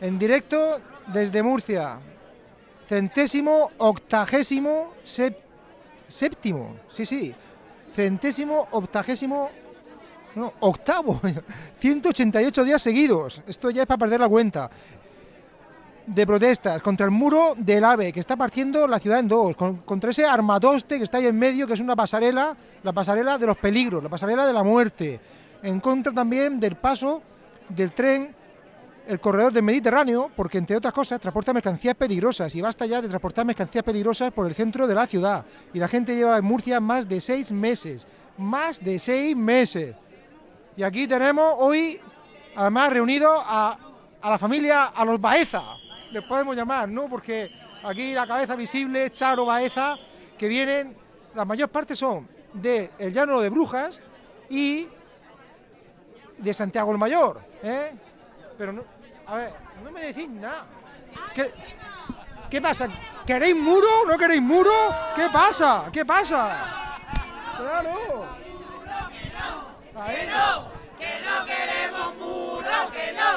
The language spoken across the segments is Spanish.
en directo desde Murcia. Centésimo, octagésimo, séptimo, sí, sí. Centésimo, octagésimo, no, octavo. 188 días seguidos. Esto ya es para perder la cuenta. De protestas contra el muro del AVE, que está partiendo la ciudad en dos, con- contra ese armatoste que está ahí en medio, que es una pasarela, la pasarela de los peligros, la pasarela de la muerte. En contra también del paso del tren el corredor del Mediterráneo, porque entre otras cosas transporta mercancías peligrosas y basta ya de transportar mercancías peligrosas por el centro de la ciudad. Y la gente lleva en Murcia más de seis meses, más de seis meses. Y aquí tenemos hoy, además, reunido a, a la familia, a los Baeza, les podemos llamar, ¿no? Porque aquí la cabeza visible, Charo Baeza, que vienen, la mayor parte son de el Llano de Brujas y de Santiago el Mayor, ¿eh? Pero no, a ver, no me decís nada. ¿Qué, qué pasa? ¿Queréis muro? ¿No queréis muro? ¿Qué pasa? ¿Qué pasa? Claro. Ahí. Que no queremos muro, que no,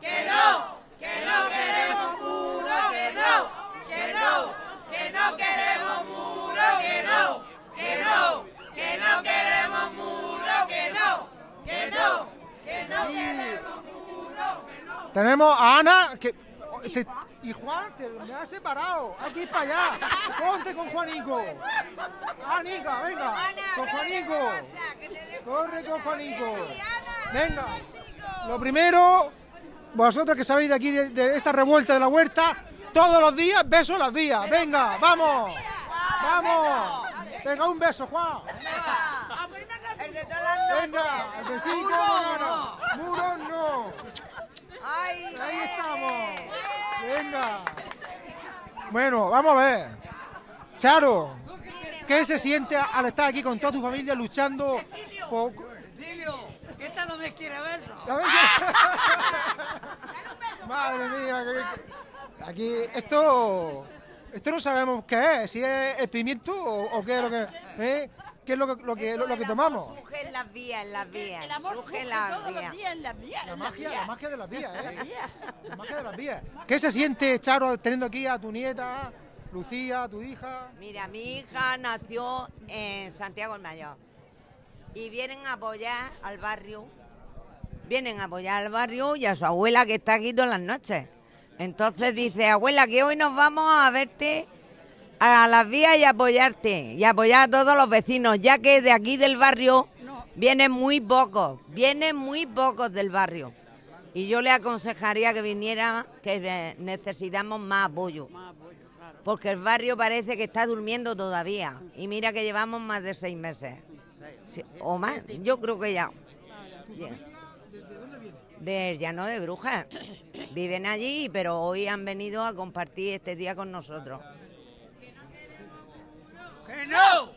que no, que no queremos muro, que no, que no, que no queremos muro, que no, que no, que no queremos muro, que no, que no, que no queremos muro, no. Tenemos a Ana que te- y Juan te me has separado. Hay que ir para allá. Ponte con Juanico. Anica, venga. Con Juanico. Corre con Juanico. Venga. Lo primero, vosotros que sabéis de aquí de, de esta revuelta de la huerta, todos los días beso en las vías. Venga, vamos. Vamos. Venga, un beso, Juan. De Venga, el besito, no, no. Muro no. Ay, Ahí estamos. Venga. Bueno, vamos a ver. Charo, ¿qué se siente al estar aquí con toda tu familia luchando por... Dilio, que esta no me quiere ver. Qué- Madre mía, que- aquí esto esto no sabemos qué es, si es el pimiento o, o qué es lo que ¿eh? Qué es lo que lo que, lo, que tomamos. Surge en las vías, en las vías. El amor surge en las todos los vías. días en las vías. La en las magia, vías. la magia de las vías, ¿eh? La magia de las vías. ¿Qué se siente, Charo, teniendo aquí a tu nieta, Lucía, a tu hija? Mira, mi hija nació en Santiago el Mayor y vienen a apoyar al barrio, vienen a apoyar al barrio y a su abuela que está aquí todas las noches. Entonces dice, abuela, que hoy nos vamos a verte a las vías y apoyarte y apoyar a todos los vecinos, ya que de aquí del barrio vienen muy pocos, vienen muy pocos del barrio. Y yo le aconsejaría que viniera, que necesitamos más apoyo. Porque el barrio parece que está durmiendo todavía. Y mira que llevamos más de seis meses. Sí, o más, yo creo que ya. Ya. Del llano de brujas. Viven allí, pero hoy han venido a compartir este día con nosotros. ¡Que no!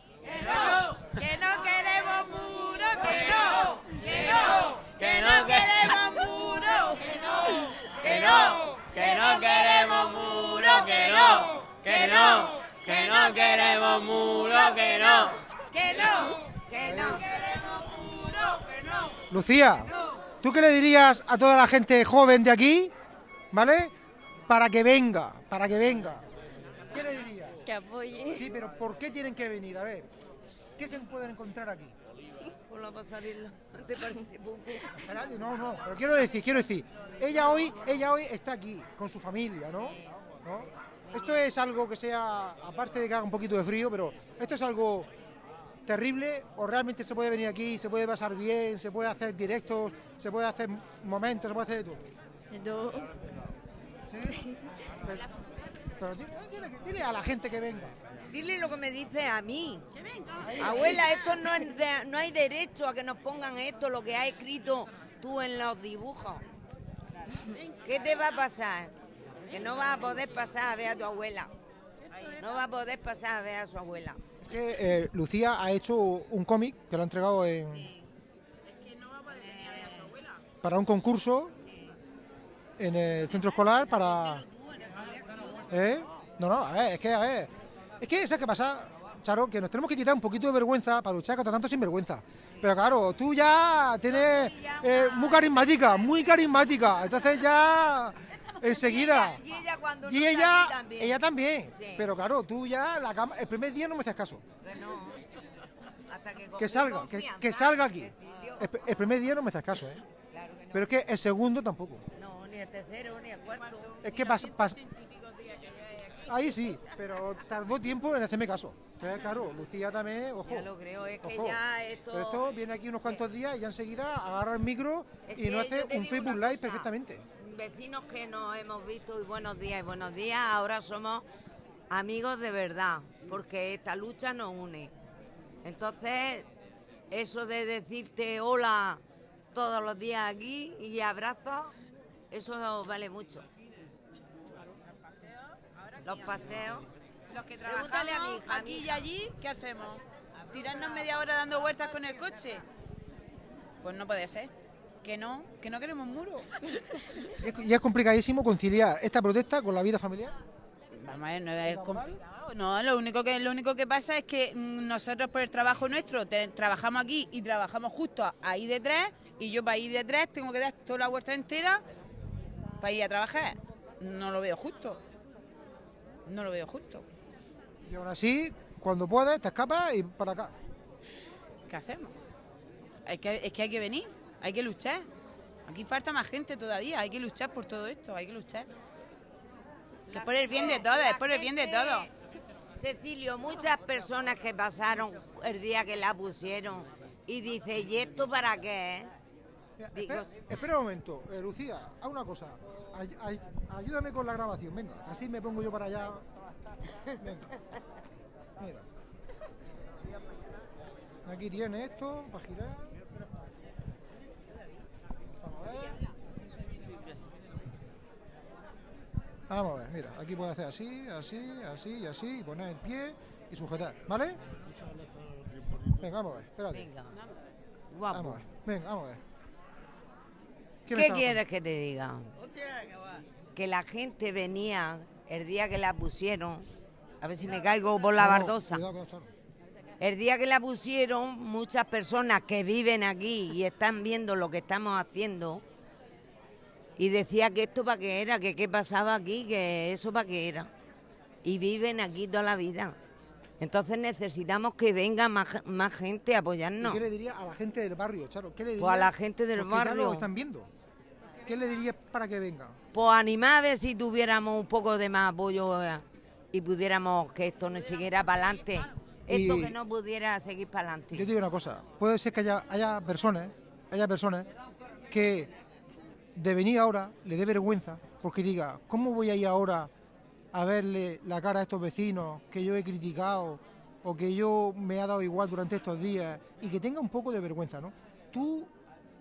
Que no queremos muro, que no, que no, ¡Que no queremos muro, que no, ¡Que no! ¡Que no queremos muro! ¡Que no! ¡Que no! ¡Que no queremos muro! ¡Que no! que no, Que no. queremos muro, que no. Lucía, ¿tú qué le dirías a toda la gente joven de aquí, ¿vale? Para que venga, para que venga. ¿Qué le dirías? Que apoye. Sí, pero ¿por qué tienen que venir? A ver, ¿qué se pueden encontrar aquí? Por la pasarela. ¿Te parece poco? Espérate, no, no, pero quiero decir, quiero decir, ella hoy, ella hoy está aquí con su familia, ¿no? ¿No? Esto es algo que sea, aparte de que haga un poquito de frío, pero esto es algo terrible o realmente se puede venir aquí, se puede pasar bien, se puede hacer directos, se puede hacer momentos, se puede hacer de todo. No. ¿Sí? Pero, pero dile, dile- dile a la gente que venga. Dile lo que me dice a mí. Abuela, esto no, es de- no hay derecho a que nos pongan esto, lo que has escrito tú en los dibujos. ¿Qué te va a pasar? Que no vas a poder pasar a ver a tu abuela. No va a poder pasar a ver a su abuela. Es que eh, Lucía ha hecho un cómic que lo ha entregado en, para un concurso en el centro escolar para... ¿Eh? No, no, a ver, es que, a ver, es que, ¿sabes qué pasa, Charo? Que nos tenemos que quitar un poquito de vergüenza para luchar contra tanto sinvergüenza. Pero claro, tú ya tienes eh, muy carismática, muy carismática, entonces ya enseguida. Y ella cuando Y no está ella, también. ella también. Sí. Pero claro, tú ya la cama, el primer día no me haces caso. Que no. Hasta que, Que salga, que, salga aquí. El, el primer día no me haces caso, ¿eh? Claro que no. Pero es que el segundo tampoco. No, ni el tercero, ni el cuarto. Es que pasa. Ahí sí, pero tardó tiempo en hacerme caso. Entonces, claro, Lucía también, ojo. Ya lo creo, es que ojo. ya esto... Pero esto viene aquí unos Sí. cuantos días y ya enseguida agarra el micro Es y no hace un Facebook Live perfectamente. Vecinos que nos hemos visto y buenos días y buenos días, ahora somos amigos de verdad, porque esta lucha nos une. Entonces, eso de decirte hola todos los días aquí y abrazos, eso vale mucho. Los paseos. Los que Pregúntale trabajamos a mi hija, a mi aquí y allí, ¿qué hacemos? ¿Tirarnos media hora dando vueltas con el coche? Pues no puede ser. Que no, que no queremos muro. Y es, y es complicadísimo conciliar esta protesta con la vida familiar. Vamos a ver, no es. No, lo único que lo único que pasa es que mm, nosotros por el trabajo nuestro te- trabajamos aquí y trabajamos justo ahí de tres y yo para ir de tres tengo que dar toda la vuelta entera para ir a trabajar. No lo veo justo. No lo veo justo. Y aún así, cuando puedes, te escapas y para acá. ¿Qué hacemos? Es que, es que hay que venir, hay que luchar. Aquí falta más gente todavía, hay que luchar por todo esto, hay que luchar. Que es por el bien de todos, es por el bien de todos. Cecilio, muchas personas que pasaron el día que la pusieron y dice, ¿y esto para qué? Mira, Digo, espera, espera un momento, eh, Lucía, haz una cosa. Ay- ay- ayúdame con la grabación, venga, así me pongo yo para allá. Venga. Mira. Aquí tiene esto para girar. Vamos a ver. Vamos a ver, mira, aquí puede hacer así, así, así y así, y poner el pie y sujetar, ¿vale? Venga, vamos a ver, espérate. Venga, Vamos a ver, venga, vamos a ver. ¿Qué quieres que te diga? Que la gente venía el día que la pusieron, a ver si me caigo por la bardosa. El día que la pusieron, muchas personas que viven aquí y están viendo lo que estamos haciendo, y decía que esto para qué era, que qué pasaba aquí, que eso para qué era. Y viven aquí toda la vida. Entonces necesitamos que venga más, más gente a ¿Y apoyarnos. ¿Qué le diría a la gente del barrio, Charo? ¿Qué le Pues a diría? la gente del Porque ya barrio. lo están viendo. ¿Qué le dirías para que venga? Pues animar a ver si tuviéramos un poco de más apoyo eh, y pudiéramos que esto no siguiera para adelante. Esto que no pudiera seguir para Yo te adelante. digo una cosa, puede ser que haya, haya personas, haya personas que de venir ahora le dé vergüenza porque diga, ¿cómo voy a ir ahora a verle la cara a estos vecinos que yo he criticado o que yo me ha dado igual durante estos días y que tenga un poco de vergüenza, ¿no? Tú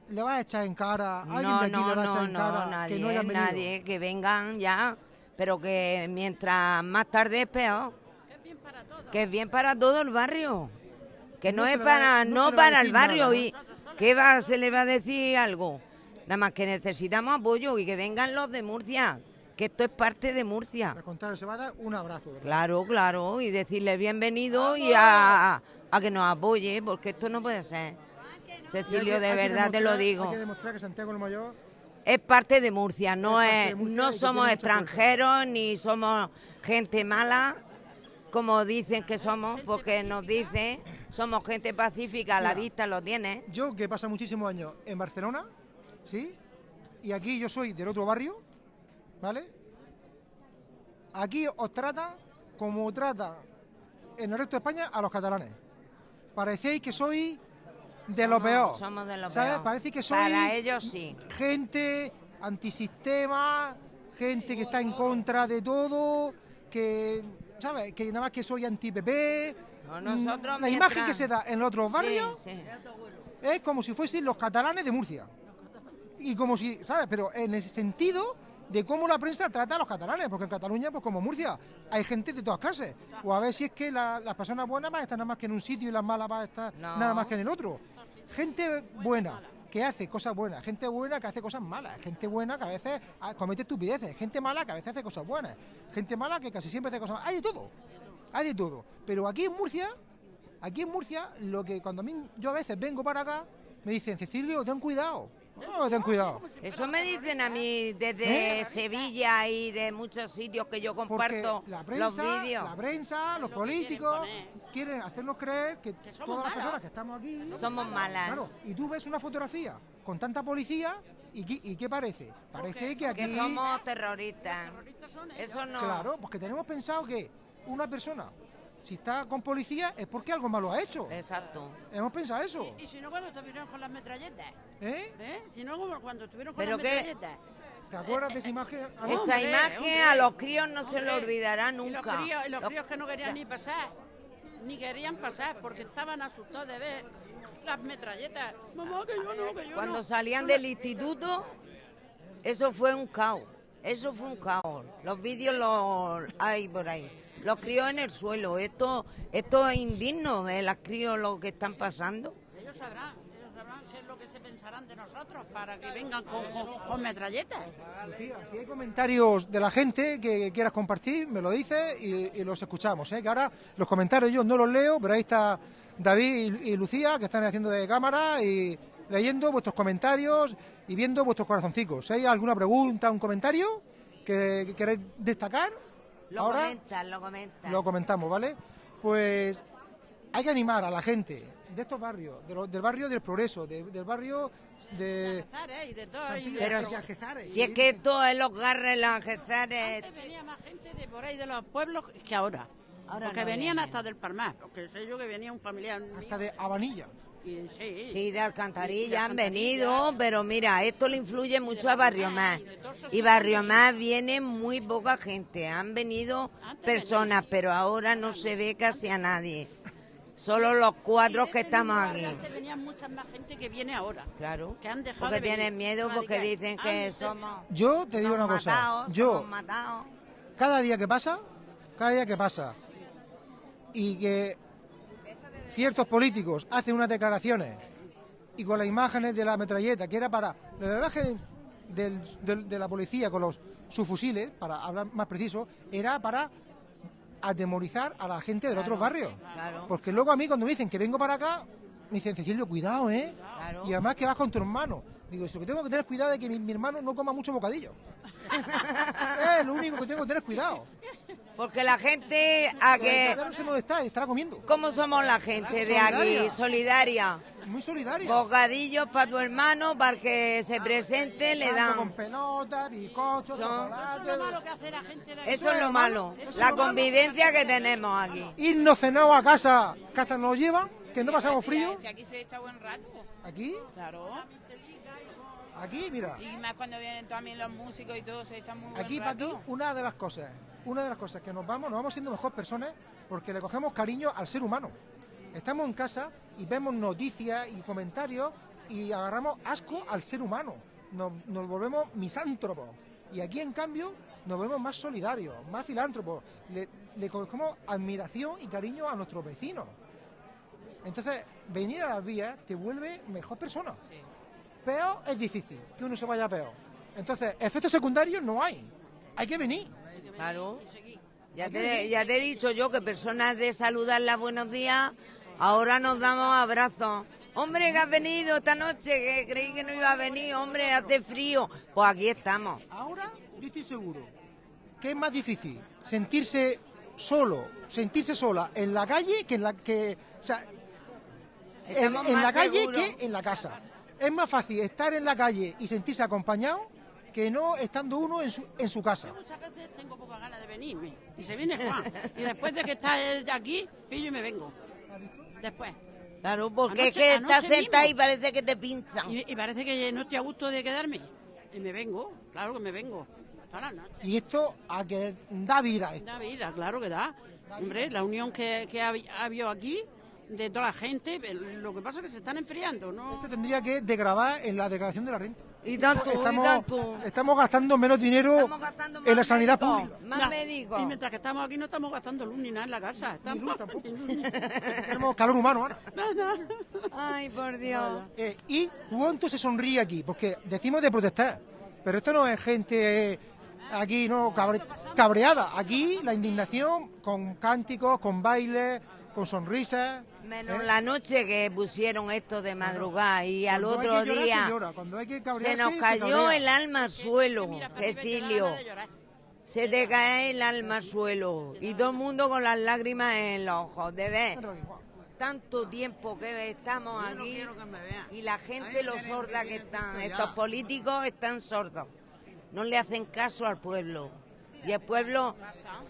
le vas a echar en cara, alguien No, de aquí no, le va a no, echar en no, cara nadie, que no venido. nadie, que vengan ya, pero que mientras más tarde es peor. Que es bien para todo el barrio. Que no, es para, no para el nada, barrio. y ¿Qué va, se le va a decir algo? Nada más que necesitamos apoyo y que vengan los de Murcia, que esto es parte de Murcia. Al contrario, se va a dar un abrazo, ¿verdad? Claro, claro, y decirle bienvenido y a, a que nos apoye, porque esto no puede ser. Cecilio, que- de verdad te lo digo. Hay que demostrar que Santiago el Mayor Es parte de Murcia, no Es Murcia no somos extranjeros ni somos gente mala, como dicen que somos, porque nos dicen, somos gente pacífica, a la Mira. vista lo tiene. Yo que pasa muchísimos años en Barcelona, ¿sí? Y aquí yo soy del otro barrio, ¿vale? Aquí os trata como trata en el resto de España a los catalanes. Parecéis que sois de lo Somos- peor. Somos de lo ¿sabes? peor. Parece que sois Para ellos sí. gente antisistema, gente que está en contra de todo, que, ¿sabes? Que nada más que soy anti-PP. No, nosotros La mientras- imagen que se da en los otros Sí, barrios sí. es como si fuesen los catalanes de Murcia. Y como si, ¿sabes? Pero en el sentido de cómo la prensa trata a los catalanes, porque en Cataluña, pues como Murcia, hay gente de todas clases. O a ver si es que la- las personas buenas van a estar nada más que en un sitio y las malas van a estar No. nada más que en el otro. Gente buena que hace cosas buenas, gente buena que hace cosas malas, gente buena que a veces ah, comete estupideces, gente mala que a veces hace cosas buenas, gente mala que casi siempre hace cosas malas. Hay de todo, hay de todo. Pero aquí en Murcia, aquí en Murcia, lo que cuando a mí yo a veces vengo para acá, me dicen, Cecilio, ten cuidado, Oh, ten cuidado. Eso me dicen a mí desde ¿Eh? Sevilla y de muchos sitios que yo Porque comparto la los prensa, vídeos. la prensa, los lo que quieren políticos quieren hacernos creer que, todas las personas que estamos aquí Somos malas. Claro, y tú ves una fotografía con tanta policía y, ¿qué- y qué parece? Parece que aquí Que somos terroristas. Eso no. Claro, porque tenemos pensado que una persona si está con policía es porque algo malo ha hecho. Exacto. Hemos pensado eso. Y si no, cuando estuvieron con las metralletas. ¿Eh? ¿Eh? Si no, como cuando estuvieron con Pero las qué- metralletas. ¿Te acuerdas de esa imagen? Ah, no. Esa Hombre, imagen hombre, a los críos no se hombre. olvidará Y los nunca. críos, y los Los- críos que no querían o sea, ni pasar. Ni querían pasar porque estaban asustados de ver las metralletas. Mamá, que yo no, que yo Cuando no. salían del instituto, eso fue un caos. Eso fue un caos. Los vídeos los hay por ahí. Los críos en el suelo. Esto, esto es indigno de las críos lo que están pasando. Ellos sabrán, ellos sabrán qué es lo que se pensarán de nosotros para que vengan con, con, con metralletas. Lucía, si hay comentarios de la gente que quieras compartir, me lo dices y, y los escuchamos. ¿eh? Que ahora los comentarios yo no los leo, pero ahí está David y, y Lucía que están haciendo de cámara y leyendo vuestros comentarios y viendo vuestros corazoncicos. Si hay alguna pregunta, un comentario que, que queréis destacar, Lo ahora comentan, lo comentan. lo comentamos, ¿vale? Pues hay que animar a la gente de estos barrios, de lo- del barrio del progreso, de- del barrio de... Pero si, es que esto es los garres, los algezares. Antes venía más gente de por ahí de los pueblos que ahora. Ahora porque no venían hasta del Palmar. Porque sé yo que venía un familiar. mío, hasta de Habanilla. Sí, Sí, de Alcantarilla han venido, pero mira, esto le influye mucho a Barrio Más. Y Barrio Más viene muy poca gente. Han venido personas, pero ahora no se ve casi a nadie. Solo los cuatro que estamos aquí. Antes venía mucha más gente que viene ahora. Claro. Que han dejado Porque de venir. tienen miedo porque dicen que somos... Yo te digo una cosa, yo cada día que pasa, cada día que pasa, y que ciertos políticos hacen unas declaraciones y con las imágenes de la metralleta, que era para la imagen del- del- de la policía con los subfusiles, para hablar más preciso, era para atemorizar a la gente de los otros barrios. Claro. Porque luego a mí cuando me dicen que vengo para acá, me dicen, Cecilio, cuidado, ¿eh? Claro. Y además que vas con tu hermano. Digo, lo que tengo que tener cuidado es que mi, mi hermano no coma mucho bocadillo. es lo único que tengo que tener cuidado. Porque la gente a que... No sé dónde está, estará comiendo. ¿Cómo somos la gente de aquí? Solidaria. Muy solidario. Bocadillos para tu hermano, para que se presente, le Tanto Con dan. pelota, bizcochos, Son-. Eso es lo malo que hace la gente de aquí. Eso es lo malo, la convivencia que tenemos aquí. Irnos cenados a casa, que hasta nos llevan, que no pasamos frío. Si aquí se echa buen rato. Aquí, Claro. aquí, mira. Y más cuando vienen también los músicos y todo, se echan muy buen Aquí para aquí, rato. una de las cosas, una de las cosas que nos vamos, nos vamos siendo mejor personas porque le cogemos cariño al ser humano. Estamos en casa y vemos noticias y comentarios y agarramos asco al ser humano. Nos, nos volvemos misántropos. Y aquí, en cambio, nos volvemos más solidarios, más filántropos. Le, le cogemos admiración y cariño a nuestros vecinos. Entonces, venir a las vías te vuelve mejor persona. Peor es difícil, que uno se vaya peor. Entonces, efectos secundarios no hay. Hay que venir. Claro. Ya te, ya te he dicho yo que personas de saludarla buenos días, ahora nos damos abrazos. Hombre, que has venido esta noche, que creí que no iba a venir, hombre, hace frío. Pues aquí estamos. Ahora yo estoy seguro que es más difícil sentirse solo, sentirse sola en la calle que en la que, o sea, en, la calle que en la casa. Es más fácil estar en la calle y sentirse acompañado que no estando uno en su, en su casa. Muchas veces tengo poca ganas de venirme. Y se viene Juan. Y después de que está él de aquí, pillo y me vengo. Después. Claro, porque Anoche- es que estás sentada y parece que te pinchan. Y, y parece que no estoy a gusto de quedarme. Y me vengo. Claro que me vengo. Y esto a que da vida. esto. Da vida, claro que da. Hombre, la unión que, que ha, ha habido aquí de toda la gente, lo que pasa es que se están enfriando, ¿no? Esto tendría que degravar en la declaración de la renta. Y tanto, y Estamos, tanto. estamos gastando menos dinero gastando en la sanidad pública. Más Ya. médicos. Y mientras que estamos aquí no estamos gastando luz ni nada en la casa. Estamos... luz tampoco. ni luz ni- Tenemos calor humano ahora. Nada. Ay, por Dios. Eh, ¿Y cuánto se sonríe aquí? Porque decimos de protestar, pero esto no es gente eh, aquí no cabre- cabreada. Aquí la indignación con cánticos, con bailes, con sonrisas. Menos ¿Eh? la noche que pusieron esto de madrugada y al Cuando otro llorar, día se hay que nos cayó el alma al suelo, Cecilio. Se te cae el alma al suelo y todo el mundo con las lágrimas en los ojos de ver tanto tiempo que estamos no aquí y la gente lo sorda que están. Estos políticos están sordos. No le hacen caso al pueblo. Y el pueblo Pasa.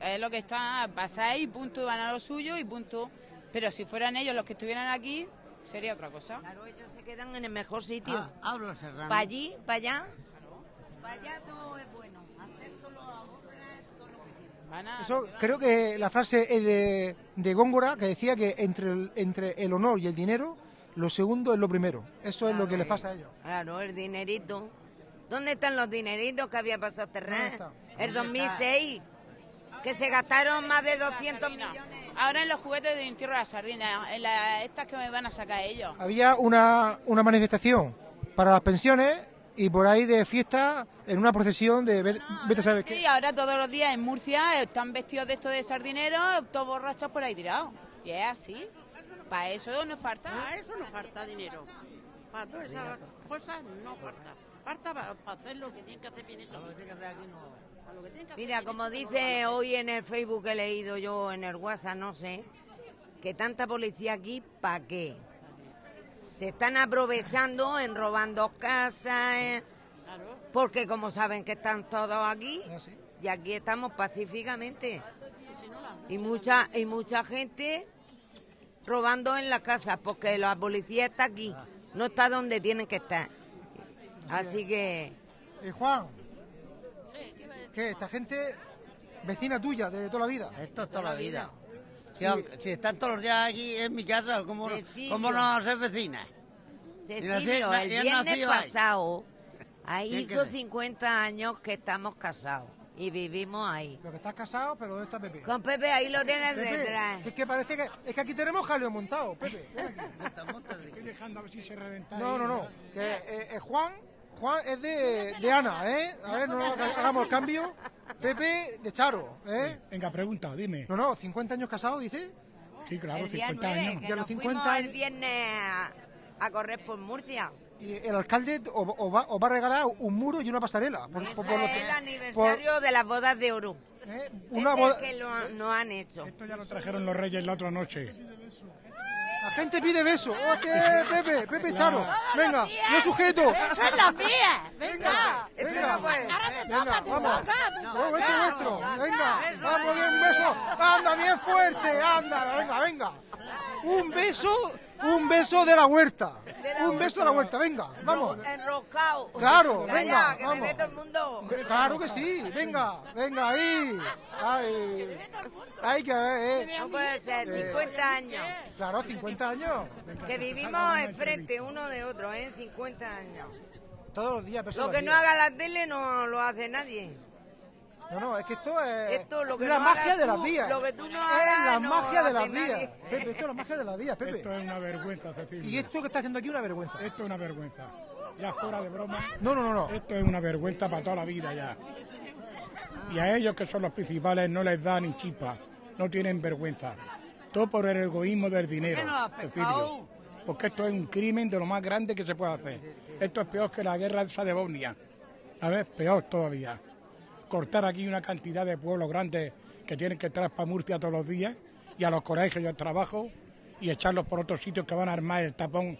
Es lo que está, pasáis y punto, van a lo suyo y punto. Pero si fueran ellos los que estuvieran aquí, sería otra cosa. Claro, ellos se quedan en el mejor sitio. Ah, habla Serrano. Para allí, para allá. Para allá todo es bueno. Hacérselo a otros es todo lo que quieran. Van a- Eso, creo que la frase es de, de Góngora, que decía que entre el, entre el honor y el dinero, lo segundo es lo primero. Eso es lo que les pasa a ellos. Claro, el dinerito. ¿Dónde están los dineritos que había pasado está? El 2006, que se gastaron más de 200 Sardina. millones. Ahora en los juguetes de entierro de la sardina, en la- estas que me van a sacar ellos. Había una, una manifestación para las pensiones y por ahí de fiesta en una procesión de ve- vete a saber Sí, qué. ahora todos los días en Murcia están vestidos de esto de sardineros, todos borrachos por ahí tirados. Y es así. Para eso nos falta. Para eso no falta dinero. Para todas esas cosas no falta. Falta para, para hacer lo que tienen que hacer bien esto. Para lo que tienen que hacer Mira, como dice hoy en el Facebook que he leído yo en el WhatsApp, no sé, que tanta policía aquí, ¿para qué? Se están aprovechando en robando casas, eh, Claro. porque como saben que están todos aquí, Ah, sí. y aquí estamos pacíficamente. Y mucha, y mucha gente robando en las casas, porque la policía está aquí, no está donde tienen que estar. Así que, Eh, Juan, ¿qué? Esta gente vecina tuya de toda la vida. Esto es toda la vida. Si, están todos los días aquí en mi casa, ¿cómo, cómo no ser? Cecilio, nací- el viernes pasado, ahí ¿Qué hizo quieres? 50 años que estamos casados y vivimos ahí. Lo que estás casado, pero ¿dónde está Pepe? Con Pepe ahí lo tienes Pepe, detrás. es que parece que es que aquí tenemos jaleo montado, Pepe. Estoy dejando a ver si se reventa. No, ahí. no, no. Que eh, eh, Juan, Juan es de, de Ana, ¿eh? A ver, no haga- hagamos el cambio. Pepe de Charo, ¿eh? Venga, pregunta, dime. No, no, 50 años casado, dice. Sí, claro, el día 50 nueve, años. que Y a los nos 50 fuimos el años- viernes a, correr por Murcia. Y el alcalde os os va, os va a regalar un muro y una pasarela. Por, por- por es que- el aniversario de las bodas de oro. por- ¿eh? Una Una boda- que lo, nos han hecho. Esto ya lo trajeron los reyes la otra noche. La gente pide beso. ¡Hostia, Pepe! Pepe Charo. Venga, yo sujeto. ¡Eso es la mía! ¡Venga! Venga, esto es vuestro. Venga, vamos, bien, un beso. Anda, bien fuerte. Anda, venga, venga. Un beso, un beso de la huerta. Un beso de la huerta, venga, vamos. Enroscado. Claro, venga, que vamos. me ve todo el mundo. Claro que sí, venga, venga ahí. Ay, hay que ver, eh. No puede ser, 50 años. Claro, 50 años. Que vivimos enfrente uno de otro, ¿eh? 50 años. Todos los días, Lo de que la no haga la tele no lo hace nadie. No, no, es que esto es Esto, lo que la no magia de las vías. lo que tú no es la no magia de las vías. nadie. Pepe, esto es la magia de las vías, Pepe. Esto es una vergüenza, Cecilia. Y esto que está haciendo aquí es una vergüenza. Esto es una vergüenza. Ya fuera de broma, No, no, no, no. esto es una vergüenza para toda la vida ya. Y a ellos que son los principales no les da ni chispa, no tienen vergüenza. Todo por el egoísmo del dinero? Cecilio. Porque esto es un crimen de lo más grande que se puede hacer. Esto es peor que la guerra esa de Bosnia. A ver, peor todavía. Cortar aquí una cantidad de pueblos grandes que tienen que entrar para Murcia todos los días y a los colegios y al trabajo y echarlos por otros sitios que van a armar el tapón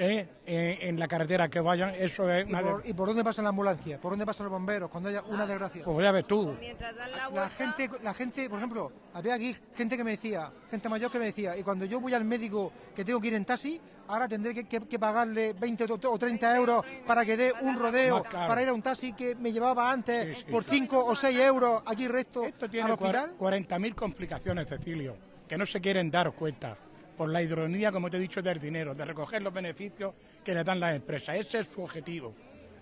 ¿eh? en, en la carretera que vayan. Eso es ¿Y una... por, de- ¿Y por dónde pasan las ambulancias? ¿Por dónde pasan los bomberos? Cuando haya una desgracia. Pues ya ves tú. Mientras dan la La gente, la gente, por ejemplo, había aquí gente que me decía, gente mayor que me decía, y cuando yo voy al médico que tengo que ir en taxi, ahora tendré que, que- que pagarle 20 o o 30 euros para que dé un rodeo para ir a un taxi que me llevaba antes Sí, sí. por 5 o 6 euros aquí resto Esto al tiene hospital. 40.000 complicaciones, Cecilio, que no se quieren dar cuenta por la ironía, como te he dicho, del dinero, de recoger los beneficios que le dan las empresas. Ese es su objetivo,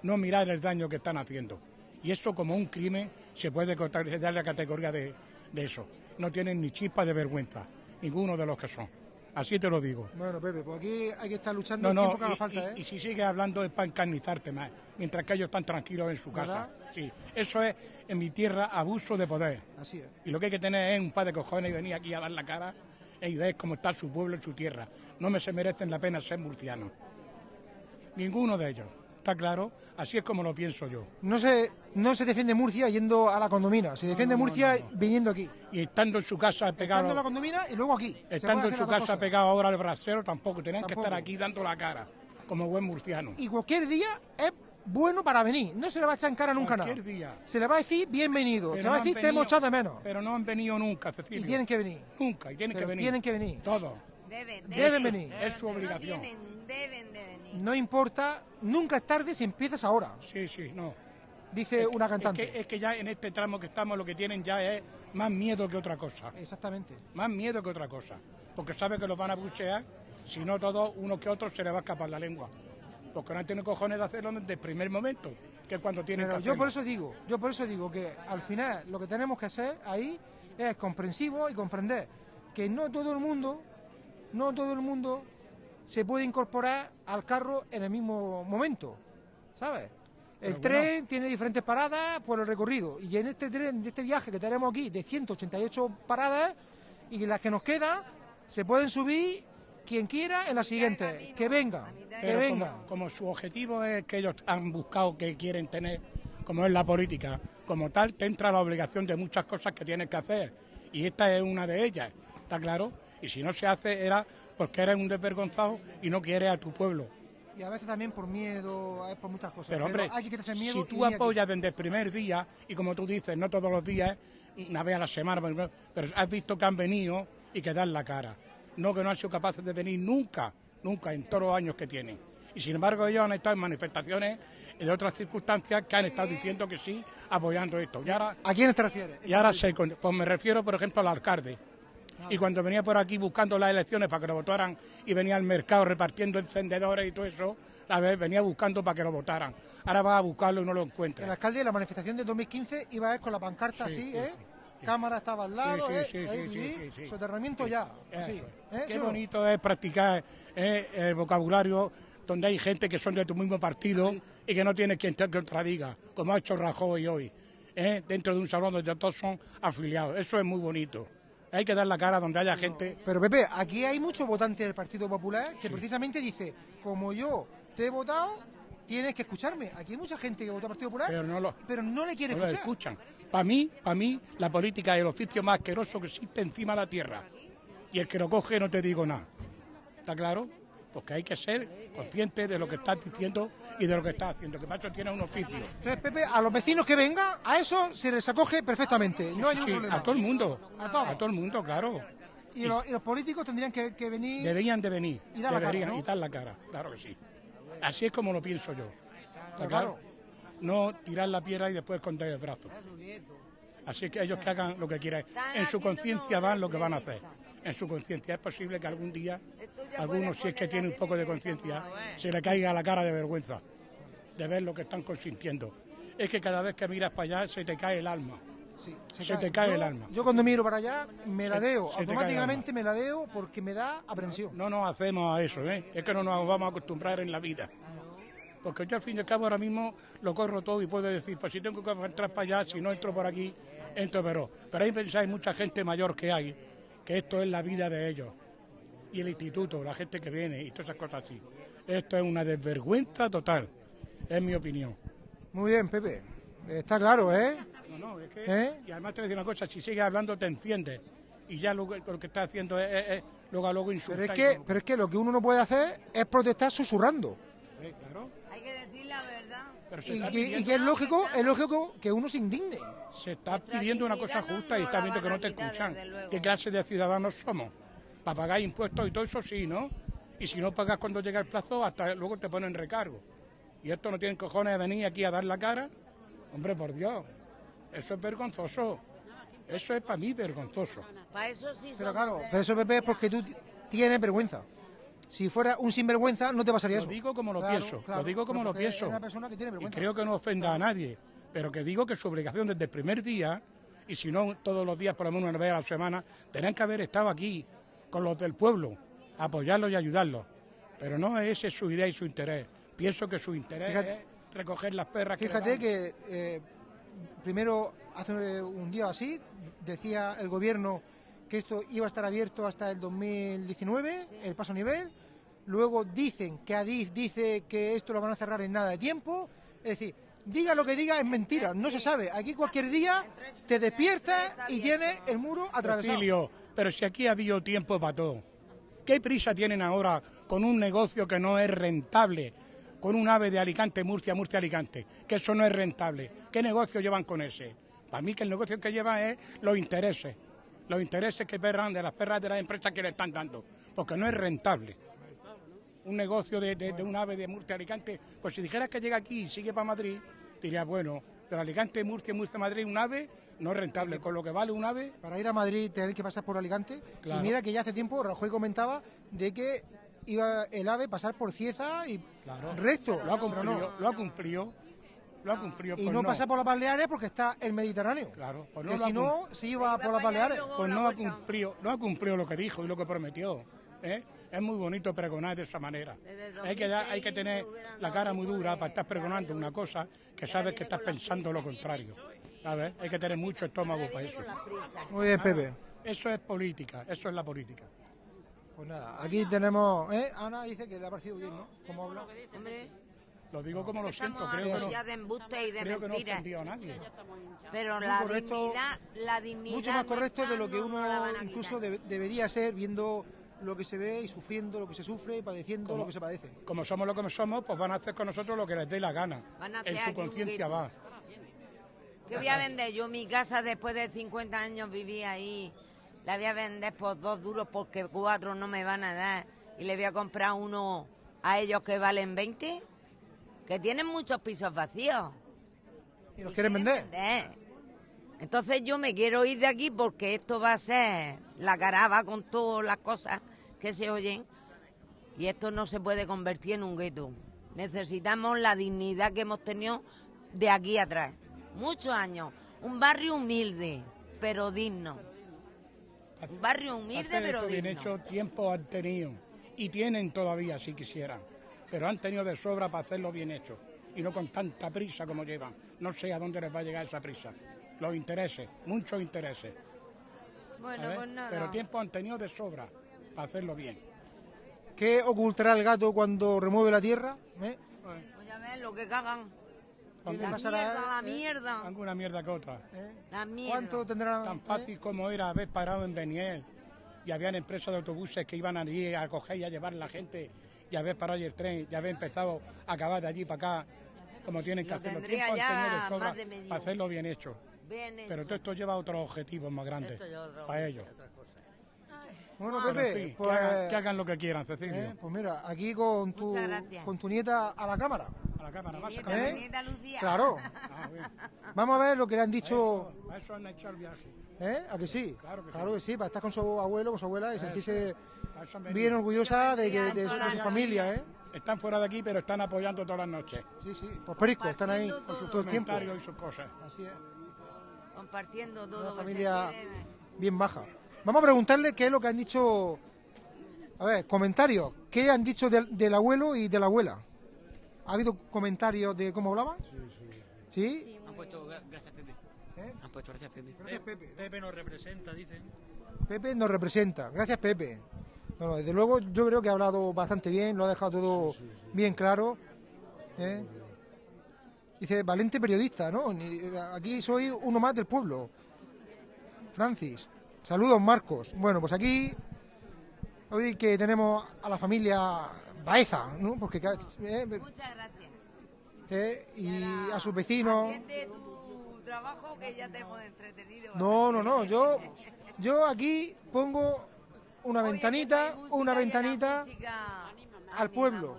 no mirar el daño que están haciendo. Y eso como un crimen se puede dar la categoría de, de eso. No tienen ni chispa de vergüenza, ninguno de los que son. Así te lo digo. Bueno, Pepe, pues aquí hay que estar luchando No, el no, tiempo que haga y, falta, y- ¿eh? y si sigues hablando es para encarnizarte más, mientras que ellos están tranquilos en su casa. Sí, eso es en mi tierra abuso de poder. Así es. Y lo que hay que tener es un par de cojones y venir aquí a dar la cara y ves cómo está su pueblo y su tierra. No me se merecen la pena ser murcianos. Ninguno de ellos. ¿Está claro? Así es como lo pienso yo. No se, no se defiende Murcia yendo a la condomina, se defiende no, Murcia no, viniendo aquí. Y estando en su casa pegado... Estando en la condomina y luego aquí. Estando en su casa cosas. pegado ahora al brasero, tampoco. Tienen que Tampoco. estar aquí dando la cara, como buen murciano. Y cualquier día es bueno para venir. No se le va a echar en cara nunca nada. Día. Se le va a decir bienvenido. Pero se le va a no decir te hemos venido- echado de menos. Pero no han venido nunca, Cecilia. Y tienen que venir. Nunca, y tienen Pero que venir. tienen que venir. Todos. Deben, Deben venir. Es su No obligación. tienen, deben de venir. No importa, nunca es tarde si empiezas ahora, Sí, sí, no. dice Es- una es cantante. que, es que ya en este tramo que estamos lo que tienen ya es más miedo que otra cosa. Exactamente. Más miedo que otra cosa. Porque sabe que los van a buchear, si no todos, uno que otro se le va a escapar la lengua. Porque no han tenido cojones de hacerlo desde el primer momento, que es cuando tienen Pero que yo hacerlo. por eso digo, yo por eso digo que al final lo que tenemos que hacer ahí es comprensivo y comprender que no todo el mundo, no todo el mundo se puede incorporar al carro en el mismo momento, ¿sabes? El Pero tren tiene diferentes paradas por el recorrido y en este tren, de este viaje que tenemos aquí de 188 paradas y las que nos quedan se pueden subir quien quiera en la siguiente, que venga, que Pero venga. como, como su objetivo es que ellos han buscado, que quieren tener, como es la política, como tal, te entra la obligación de muchas cosas que tienes que hacer. Y esta es una de ellas, ¿está claro? Y si no se hace era porque eres un desvergonzado y no quieres a tu pueblo. Y a veces también por miedo, es por muchas cosas. Pero hombre, hay que quitarse miedo. si tú aquí. apoyas desde el primer día, y como tú dices, no todos los días, una vez a la semana, pero has visto que han venido y que dan la cara. No que no han sido capaces de venir nunca, nunca, en todos los años que tienen. Y sin embargo ellos han estado en manifestaciones de otras circunstancias que han estado diciendo que sí, apoyando esto. Y ahora, ¿A quién te refieres? y ahora se, pues me refiero, por ejemplo, al alcalde. Y cuando venía por aquí buscando las elecciones para que lo votaran y venía al mercado repartiendo encendedores y todo eso, a ver, venía buscando para que lo votaran. Ahora va a buscarlo y no lo encuentra. El alcalde de la manifestación de 2015 iba a ir con la pancarta Sí, así, sí, ¿eh? sí. Cámara estaba al lado, Sí, sí, ¿eh? sí, ¿eh? soterramiento ya. Así. Eso. ¿eh? Qué bonito es practicar eh, el vocabulario donde hay gente que son de tu mismo partido y que no tiene quien te contradiga, como ha hecho Rajoy hoy, eh, dentro de un salón donde todos son afiliados. Eso es muy bonito. Hay que dar la cara donde haya gente. Pero Pepe, aquí hay muchos votantes del Partido Popular que precisamente dice, como yo te he votado, tienes que escucharme. Aquí hay mucha gente que vota al Partido Popular, Pero no lo- pero no le quiere No lo escuchar. escuchan. Para mí, para mí, la política es el oficio más asqueroso que existe encima de la tierra. Y el que lo coge no te digo nada. ¿Está claro? Porque hay que ser consciente de lo que estás diciendo y de lo que estás haciendo. Que para eso tiene un oficio. Entonces, Pepe, a los vecinos que vengan, a eso se les acoge perfectamente. No hay ningún Sí, problema. a todo el mundo. A todos. A todo el mundo, claro. Y los, y los políticos tendrían que, que venir... Deberían de venir. Y dar la cara, ¿no? y dar la cara, claro que sí. Así es como lo pienso yo. ¿Está Pero claro? claro. No tirar la piedra y después esconder el brazo. Así que ellos que hagan lo que quieran. En su conciencia van lo que van a hacer. En su conciencia. Es posible que algún día, algunos, si es que tienen un poco de conciencia, se le caiga la cara de vergüenza de ver lo que están consintiendo. Es que cada vez que miras para allá se te cae el alma. Sí, Se te cae yo, el alma. Yo cuando miro para allá me ladeo, cae el automáticamente me ladeo porque me da aprensión. No nos hacemos a eso, ¿eh? Es que no nos vamos a acostumbrar en la vida. Porque yo al fin y al cabo ahora mismo lo corro todo y puedo decir, pues si tengo que entrar para allá, si no entro por aquí, entro pero. Pero ahí pensáis mucha gente mayor que hay, que esto es la vida de ellos. Y el instituto, la gente que viene y todas esas cosas así. Esto es una desvergüenza total, es mi opinión. Muy bien, Pepe. Está claro, ¿eh? No, no, es que... ¿Eh? Y además te voy a decir una cosa, si sigues hablando te enciendes. Y ya lo, que- lo que estás haciendo es, es- es luego a luego Pero insultar. es, y que, pero es que lo que uno no puede hacer es protestar susurrando. Eh, claro. Hay que decir la verdad. Pero se Y que, y pidiendo- que es lógico, es lógico que uno se indigne. Se está pidiendo una cosa justa y está viendo que no te escuchan. ¿Qué clase de ciudadanos somos? Para pagar impuestos y todo eso sí, ¿no? Y si no pagas cuando llega el plazo, hasta luego te ponen recargo. Y esto no tienen cojones de venir aquí a dar la cara. Hombre, por Dios, eso es vergonzoso. Eso es para mí vergonzoso. Para eso sí Pero claro, pero eso, Pepe, es porque tú tienes vergüenza. Si fuera un sinvergüenza, no te pasaría Lo eso. digo como lo Claro, pienso, claro, lo digo como lo pienso. Es una persona que tiene Y creo que no ofenda a nadie, pero que digo que su obligación desde el primer día, y si no todos los días, por lo menos una vez a la semana, tenían que haber estado aquí con los del pueblo, apoyarlos y ayudarlos. Pero no es ese su idea y su interés. Pienso que su interés Fíjate- es recoger las perras Fíjate que... le dan. que eh, primero, hace un día así, decía el gobierno que esto iba a estar abierto hasta el 2019, el paso a nivel. Luego dicen que Adif dice que esto lo van a cerrar en nada de tiempo. Es decir, diga lo que diga, es mentira, no se sabe. Aquí cualquier día te despiertas y tienes el muro atravesado. Pero si aquí ha habido tiempo para todo. ¿Qué prisa tienen ahora con un negocio que no es rentable? Con un ave de Alicante, Murcia, Murcia, Alicante. Que eso no es rentable. ¿Qué negocio llevan con ese? Para mí que el negocio que llevan es los intereses. Los intereses que perran de las perras de las empresas que le están dando. Porque no es rentable. Un negocio de, de- de un ave de Murcia, Alicante. Pues si dijeras que llega aquí y sigue para Madrid, dirías, bueno, pero Alicante, Murcia, Murcia, Madrid, un ave no es rentable. Con lo que vale un ave, Para ir a Madrid tener que pasar por Alicante. Claro. Y mira que ya hace tiempo Rajoy comentaba de que iba el AVE pasar por Cieza y Claro. recto. lo ha cumplido, no. lo ha cumplido, lo ha cumplido. Y pues no, pasa por las Baleares porque está el Mediterráneo. Claro, pues no que si no, se iba por las Baleares. Pues no ha cumplido, no ha cumplido lo que dijo y lo que prometió. ¿eh? Es muy bonito pregonar de esa manera. Hay que, dar- hay que tener la cara muy dura para estar pregonando una cosa que sabes que estás pensando lo contrario. ¿Sabes? Hay que tener mucho estómago para eso. Muy bien, Pepe. Eso es política, eso es la política. Pues nada, aquí tenemos. ¿eh? Ana dice que le ha parecido bien, ¿no? ¿Cómo habla? Hombre, Lo digo como lo siento, creo que no, ya de embuste y de creo que no a nadie. Pero la correcto, dignidad, la dignidad Mucho más correcto de lo que uno incluso debería ser viendo lo que se ve y sufriendo lo que se sufre y padeciendo lo que se padece. Como somos lo que somos, pues van a hacer con nosotros lo que les dé la gana. Van a En su conciencia va. ¿Qué voy a vender? Yo mi casa después de 50 años viví ahí. La voy a vender por dos duros porque cuatro no me van a dar. Y le voy a comprar uno a ellos que valen 20. Que tienen muchos pisos vacíos. ¿Y los quieren vender? Entonces yo me quiero ir de aquí porque esto va a ser la caraba con todas las cosas que se oyen. Y esto no se puede convertir en un gueto. Necesitamos la dignidad que hemos tenido de aquí atrás. Muchos años. Un barrio humilde, pero digno. Un barrio humilde, pero esto bien digno. hecho, tiempo han tenido. Y tienen todavía, si quisieran. Pero han tenido de sobra para hacerlo bien hecho. Y no con tanta prisa como llevan. No sé a dónde les va a llegar esa prisa. Los intereses, muchos intereses. Bueno, pues nada. Pero tiempo han tenido de sobra para hacerlo bien. ¿Qué ocultará el gato cuando remueve la tierra? ¿Eh? Pues ya ves lo que cagan. ¿Qué le La pasará, mierda, la eh? mierda. Alguna mierda que otra. ¿Eh? La mierda. ¿Cuánto tendrá? Tan eh? fácil como era haber parado en Beniel y habían empresas de autobuses que iban allí a coger y a llevar la gente y haber parado el tren y haber empezado a acabar de allí para acá como tienen que Lo hacerlo. Tiempo ya sobra más de medio. para hacerlo bien hecho. Bien Pero hecho. todo esto lleva a otros objetivos más grandes ya para ellos. Bueno, Pepe, pues, que, hagan, que hagan lo que quieran, Cecilio. eh, pues mira, aquí con tu, con tu nieta a la cámara. A la cámara, vas a Lucía. Claro. Ah, bien. Vamos a ver lo que le han dicho. Eso, a eso han hecho el viaje. ¿Eh? ¿A que sí? Claro que Claro que sí, para estar con su abuelo, con su abuela y sentirse bien orgullosa de, que, de, su, de su familia, ¿eh? Están fuera de aquí, pero están apoyando todas las noches. Sí, sí, pues perico, están ahí con su, todo. el tiempo. Comentarios y sus cosas. Así es, Compartiendo todo. una familia bien baja. Vamos a preguntarle qué es lo que han dicho. A ver, comentarios. ¿Qué han dicho del, del abuelo y de la abuela? ¿Ha habido comentarios de cómo hablaban? Sí, sí. Han puesto gra- gracias, Pepe. ¿Eh? Han puesto gracias, Pepe. Gracias, Pepe. Pepe nos representa, dicen. Pepe nos representa. Gracias, Pepe. Bueno, desde luego yo creo que ha hablado bastante bien, lo ha dejado todo bien claro. ¿eh? Dice, valente periodista, ¿no? Aquí soy uno más del pueblo. Francis. Saludos, Marcos. Bueno, pues aquí, hoy que tenemos a la familia Baeza, ¿no? Porque, ¿eh? Muchas gracias. ¿eh? y a sus vecinos. Trabajo que ya te hemos entretenido. No, no, no, yo, yo aquí pongo una Oye, ventanita, una ventanita al pueblo.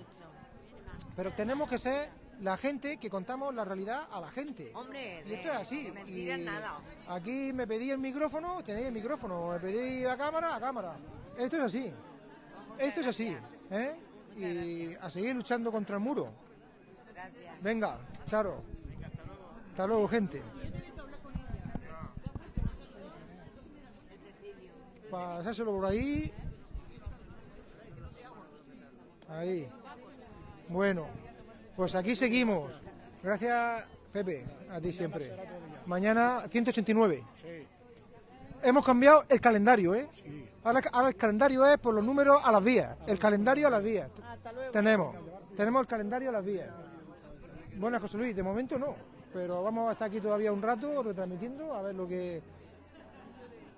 Pero tenemos que ser la gente que contamos la realidad a la gente. Hombre, Y esto es así. Y nada. Aquí me pedí el micrófono, tenéis el micrófono. Me pedí la cámara, la cámara. Esto es así. Esto es así. ¿eh? Y a seguir luchando contra el muro. Venga, Charo. Hasta luego, gente. Pasárselo por ahí. Ahí. Bueno, pues aquí seguimos. Gracias, Pepe, a ti siempre. Mañana 189. Sí. hemos cambiado el calendario, ¿eh? Ahora, ahora el calendario es por los números a las vías. El calendario a las vías. Tenemos, tenemos el calendario a las vías. Buenas, José Luis. De momento no, pero vamos a estar aquí todavía un rato retransmitiendo a ver lo que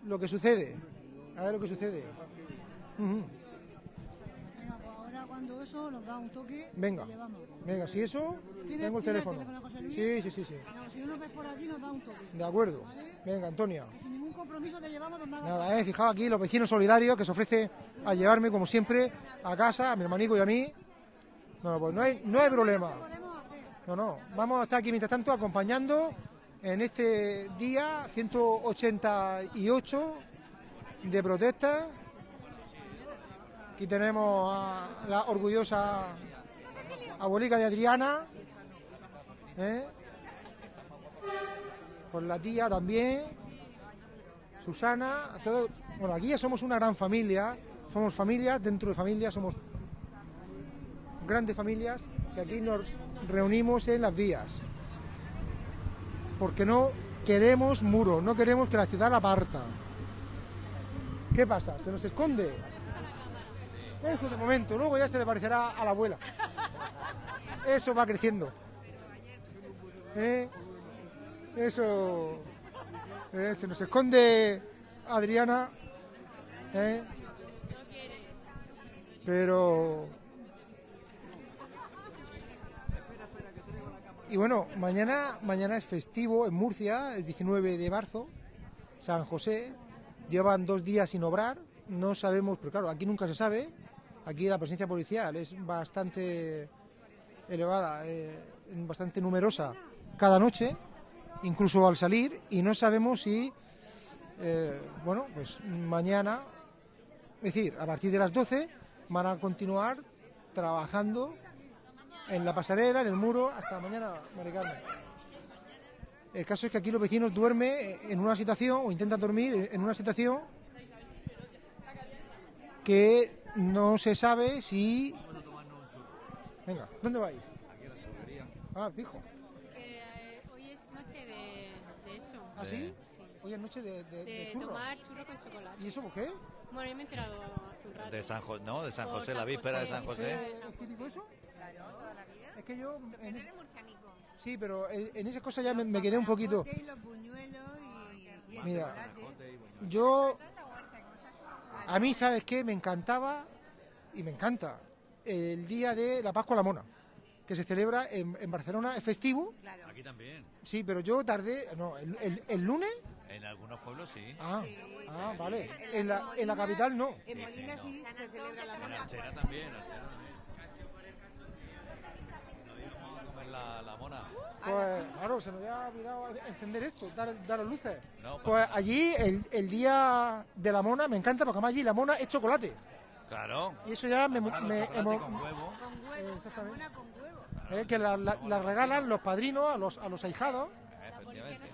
lo que sucede. A ver lo que sucede. Venga, pues ahora cuando eso nos da un toque. Venga, venga, si eso, ¿Tienes- tengo el teléfono. el? Sí, sí, sí, sí. Venga, si no nos ves por aquí, nos da un toque. De acuerdo. Venga, Antonia. Que sin ningún compromiso te llevamos haga Nada, eh, fijaos aquí los vecinos solidarios que se ofrecen a llevarme, como siempre, a casa, a mi hermanico y a mí. No, pues no hay, no hay problema. No, no. Vamos a estar aquí mientras tanto acompañando en este día 188 de protesta. Aquí tenemos a la orgullosa abuelica de Adriana. ¿eh? Con la tía también. Susana, todo, bueno, aquí ya somos una gran familia, somos familias, dentro de familias somos grandes familias que aquí nos reunimos en las vías. Porque no queremos muros, no queremos que la ciudad la parta. ¿Qué pasa? ¿Se nos esconde? Eso de momento, luego ya se le parecerá a la abuela. Eso va creciendo. ¿Eh? Eso. Eh, se nos esconde Adriana. ¿eh? Pero. Y bueno, mañana, mañana es festivo en Murcia, el 19 de marzo, San José. Llevan dos días sin obrar, no sabemos, pero claro, aquí nunca se sabe. Aquí la presencia policial es bastante elevada, eh, bastante numerosa cada noche, incluso al salir, y no sabemos si, eh, bueno, pues mañana, es decir, a partir de las 12, van a continuar trabajando en la pasarela, en el muro, hasta mañana, Mari Carmen. El caso es que aquí los vecinos duermen en una situación, o intentan dormir en una situación que no se sabe si... Venga, ¿dónde vais? Ah, pijo. Eh, hoy es noche de, de eso. ¿Ah, sí? Hoy es noche de, de, De, de churros. tomar churro con chocolate. ¿Y eso por qué? Bueno, yo me he enterado hace un rato. De San José, ¿no? De San José, la víspera de San José. ¿Es típico eso? Es que yo... en- Sí, pero en, en esa cosa ya me, me quedé un poquito... Mira, yo... A mí, ¿sabes qué? Me encantaba y me encanta el día de la Pascua a la Mona, que se celebra en, en Barcelona, es festivo. Aquí también. Sí, pero yo tardé... No, el, el- el lunes... En algunos pueblos sí. Ah, ah, vale. En la, en la capital no. En Molina sí se celebra la En Alchera también. No íbamos a comer la, la mona. Pues claro, se me había olvidado encender esto, dar, dar las luces. No, Pues allí el, el día de la mona me encanta porque además allí la mona es chocolate. Claro. Y eso ya me... Mona con huevo. Eh, exactamente. Eh, que la, la- la regalan los padrinos a los, a los ahijados. Efectivamente.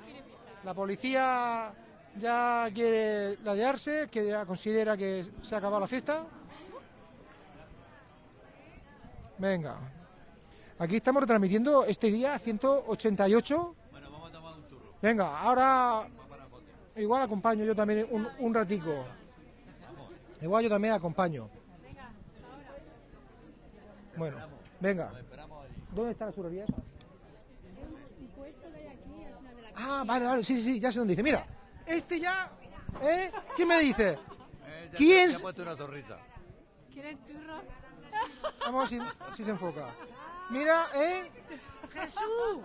La policía ya quiere ladearse, que ya considera que se ha acabado la fiesta. Venga. Aquí estamos retransmitiendo este día 188. Bueno, vamos a tomar un churro. Venga, ahora igual acompaño yo también un, un ratico. Igual yo también acompaño. Bueno, venga. ¿Dónde está la churrería esa? Ah, vale, vale, sí, sí, sí, ya sé dónde dice. Mira, este ya, ¿eh? ¿Quién me dice? Eh, ya ¿Quién? te- te ha puesto una sonrisa. ¿Quieren churro? Vamos a ver si, si se enfoca. Mira, ¿eh? Jesús,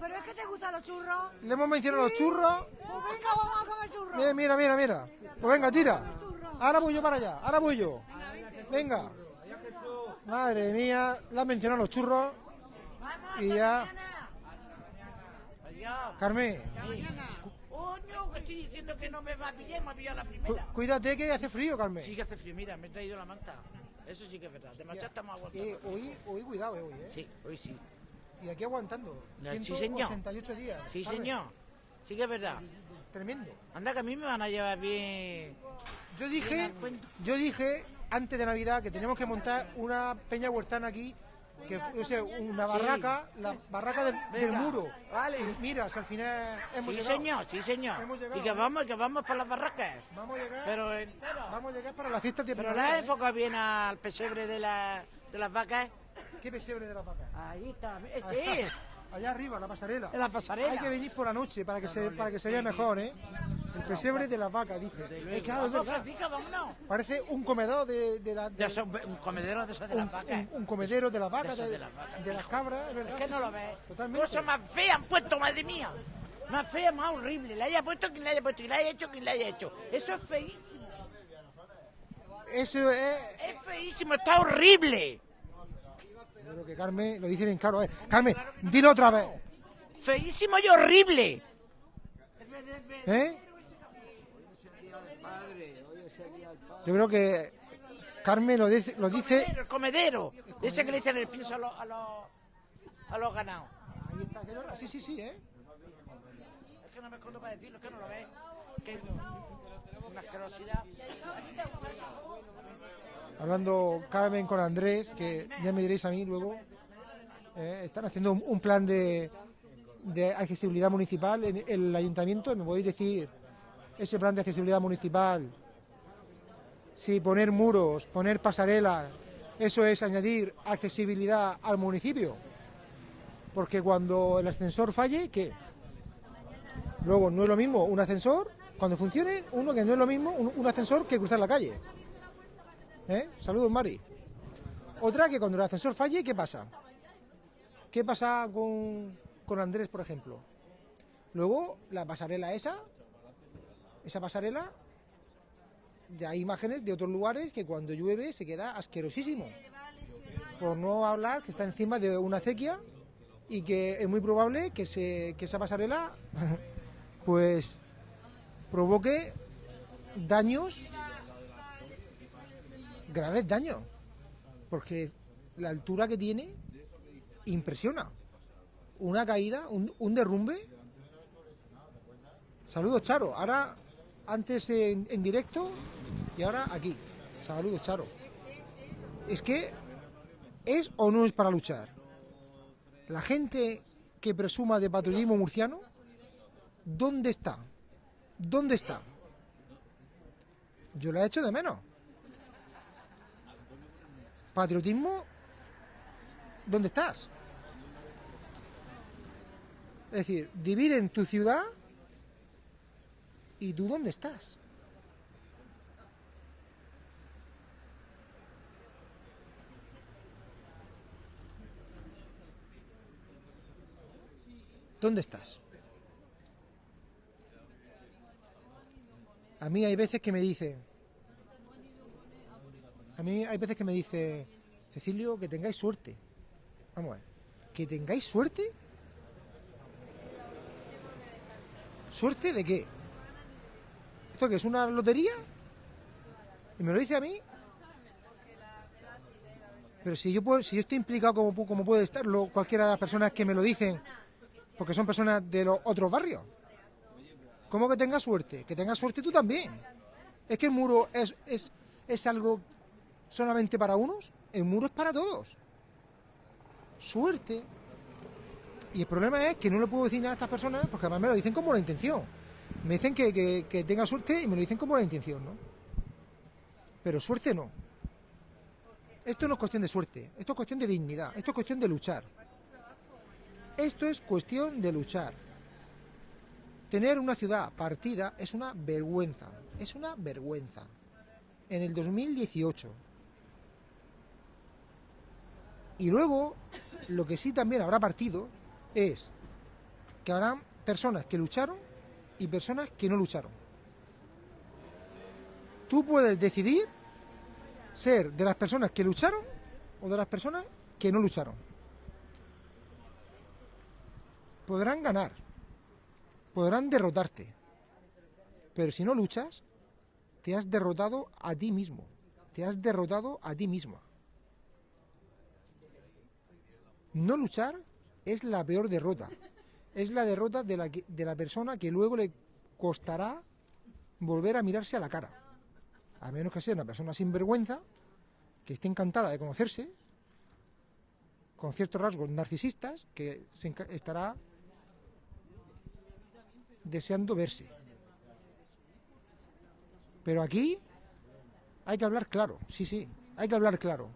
¿pero es que te gustan los churros? Le hemos mencionado los churros. Pues venga, vamos a comer churros. Mira, mira, mira, mira. Pues venga, tira. Ahora voy yo para allá, ahora voy yo. Venga. Madre mía, le han mencionado los churros. Y ya. Carmen, Coño, que estoy diciendo que no me va a pillar, me ha pillado la cu- primera. cuídate que hace frío, Carmen. Sí que hace frío, mira, me he traído la manta. Eso sí que es verdad, demasiado estamos aguantando. Eh, hoy, hoy cuidado, eh, hoy, eh. Sí, hoy sí. Y aquí aguantando. Sí, señor. 188 días. Sí, señor. Sí que es verdad. Tremendo. Anda, que a mí me van a llevar bien. Yo dije, yo dije antes de Navidad que tenemos que montar una peña huertana aquí que fuese una Sí. barraca, la barraca del, muro. vale. Y mira, si al final hemos Sí, llegado. señor, sí, señor. Hemos llegado, Y que ¿eh? vamos, que vamos para las barracas. Vamos a llegar. Pero entero. Vamos a llegar para la fiesta de Pero la ¿eh? enfocado bien al pesebre de, la, de las vacas. ¿Qué pesebre de las vacas? Ahí está. eh, Sí. Allá arriba, la pasarela. En la pasarela. Hay que venir por la noche para que se, para que se vea mejor, ¿eh? El pesebre de las vacas, dice. Es claro, es verdad. Francisco, vámonos. Parece un comedor de, de, la- de- De esos- un comedero de esos de las vacas. un- un comedero de las vacas, de, de las vacas, de las cabras, es verdad. Es que no lo ves. Totalmente. Cosa más fea han puesto, madre mía. Más fea, más horrible. La haya puesto quien la haya puesto y la haya hecho quien la haya hecho. Eso es feísimo. Eso es. Es feísimo, está horrible. Yo creo que Carmen lo dice bien claro. ¿eh? Carmen, dilo otra vez. Feísimo y horrible. ¿Eh? Yo creo que Carmen lo dice, lo dice El comedero. Ese que le echan el pienso a los, a los, a los ganados. Ahí está. Sí, sí, sí, ¿eh? Es que no me escondo para decirlo, es que no lo ves. Que una asquerosidad. Hablando Carmen con Andrés, que ya me diréis a mí luego, eh, están haciendo un, plan de, accesibilidad municipal en el ayuntamiento. ¿Me podéis decir ese plan de accesibilidad municipal? Si poner muros, poner pasarelas, eso es añadir accesibilidad al municipio. Porque cuando el ascensor falle, ¿qué? Luego, no es lo mismo un ascensor, cuando funcione, uno que no es lo mismo un ascensor que cruzar la calle. ¿Eh? Saludos, Mari. Otra que cuando el ascensor falle, ¿qué pasa? ¿Qué pasa con, con Andrés, por ejemplo? Luego, la pasarela esa, esa pasarela, ya hay imágenes de otros lugares que cuando llueve se queda asquerosísimo. Por no hablar que está encima de una acequia y que es muy probable que, se, que esa pasarela pues provoque daños graves daños, porque la altura que tiene impresiona. Una caída, un, derrumbe. Saludos, Charo. Ahora, antes en, en directo y ahora aquí. Saludos, Charo. Es que, ¿es o no es para luchar? La gente que presuma de patriotismo murciano, ¿dónde está? ¿Dónde está? Yo la he hecho de menos. Patriotismo, ¿dónde estás? Es decir, dividen tu ciudad y tú dónde estás. ¿Dónde estás? A mí hay veces que me dicen, a mí hay veces que me dice, Cecilio, que tengáis suerte. Vamos a ver, que tengáis suerte. ¿Suerte de qué? ¿Esto qué es una lotería? ¿Y me lo dice a mí? Pero si yo puedo, si yo estoy implicado como, como puede estarlo cualquiera de las personas que me lo dicen, porque son personas de los otros barrios. ¿Cómo que tengas suerte? Que tengas suerte tú también. Es que el muro es, es, es algo solamente para unos, el muro es para todos. Suerte. Y el problema es que no le puedo decir nada a estas personas porque además me lo dicen con buena intención. Me dicen que, que, que tenga suerte y me lo dicen con buena intención, ¿no? Pero suerte no. Esto no es cuestión de suerte, esto es cuestión de dignidad, esto es cuestión de luchar. Esto es cuestión de luchar. Tener una ciudad partida es una vergüenza, es una vergüenza. En el 2018. Y luego, lo que sí también habrá partido es que habrán personas que lucharon y personas que no lucharon. Tú puedes decidir ser de las personas que lucharon o de las personas que no lucharon. Podrán ganar, podrán derrotarte, pero si no luchas, te has derrotado a ti mismo, te has derrotado a ti misma. No luchar es la peor derrota, es la derrota de la, de la persona que luego le costará volver a mirarse a la cara, a menos que sea una persona sin vergüenza, que esté encantada de conocerse con ciertos rasgos narcisistas que se estará deseando verse. Pero aquí hay que hablar claro, sí, sí, hay que hablar claro.